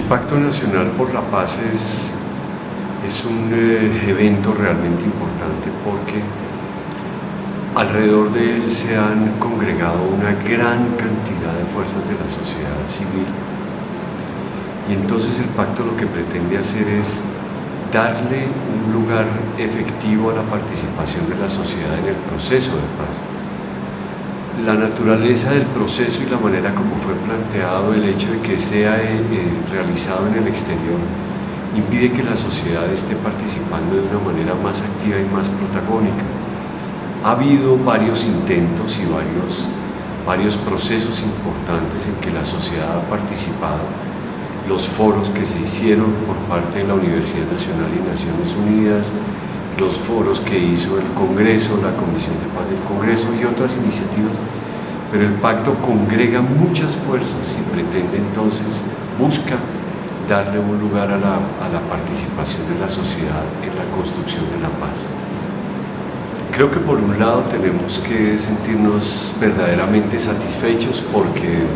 Pacto Nacional por la Paz es, es un eh, evento realmente importante porque alrededor de él se han congregado una gran cantidad de fuerzas de la sociedad civil. Y entonces el pacto lo que pretende hacer es darle un lugar efectivo a la participación de la sociedad en el proceso de paz la naturaleza del proceso y la manera como fue planteado, el hecho de que sea eh, eh, realizado en el exterior, impide que la sociedad esté participando de una manera más activa y más protagónica. Ha habido varios intentos y varios, varios procesos importantes en que la sociedad ha participado, los foros que se hicieron por parte de la Universidad Nacional y Naciones Unidas, los foros que hizo el Congreso, la Comisión de Paz del Congreso y otras iniciativas, pero el pacto congrega muchas fuerzas y pretende entonces, busca darle un lugar a la, a la participación de la sociedad en la construcción de la paz. Creo que por un lado tenemos que sentirnos verdaderamente satisfechos porque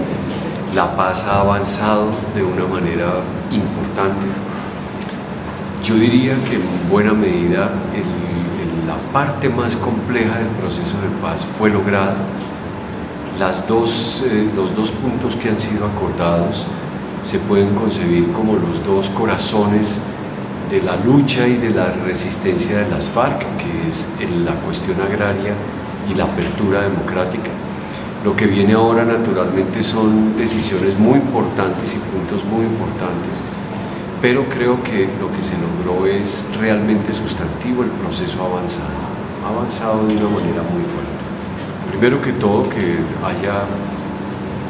la paz ha avanzado de una manera importante yo diría que en buena medida la parte más compleja del proceso de paz fue lograda. Las dos, eh, los dos puntos que han sido acordados se pueden concebir como los dos corazones de la lucha y de la resistencia de las FARC, que es la cuestión agraria y la apertura democrática. Lo que viene ahora naturalmente son decisiones muy importantes y puntos muy importantes pero creo que lo que se logró es realmente sustantivo, el proceso avanzado, avanzado de una manera muy fuerte. Primero que todo, que haya,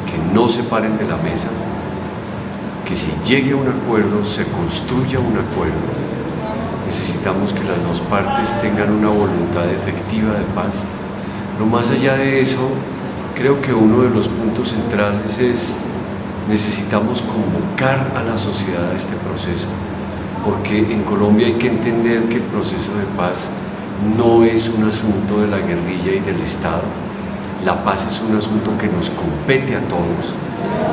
que no se paren de la mesa, que se llegue a un acuerdo, se construya un acuerdo. Necesitamos que las dos partes tengan una voluntad efectiva de paz. Pero más allá de eso, creo que uno de los puntos centrales es necesitamos convocar a la sociedad a este proceso, porque en Colombia hay que entender que el proceso de paz no es un asunto de la guerrilla y del Estado, la paz es un asunto que nos compete a todos.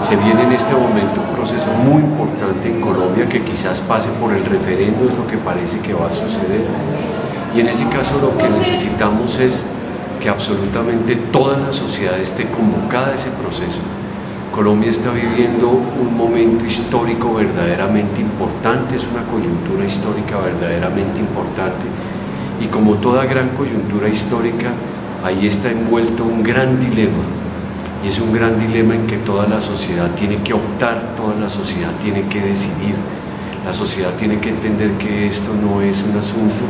Se viene en este momento un proceso muy importante en Colombia que quizás pase por el referendo, es lo que parece que va a suceder. Y en ese caso lo que necesitamos es que absolutamente toda la sociedad esté convocada a ese proceso. Colombia está viviendo un momento histórico verdaderamente importante, es una coyuntura histórica verdaderamente importante. Y como toda gran coyuntura histórica, ahí está envuelto un gran dilema. Y es un gran dilema en que toda la sociedad tiene que optar, toda la sociedad tiene que decidir, la sociedad tiene que entender que esto no es un asunto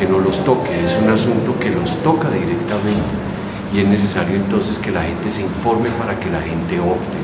que no los toque, es un asunto que los toca directamente y es necesario entonces que la gente se informe para que la gente opte.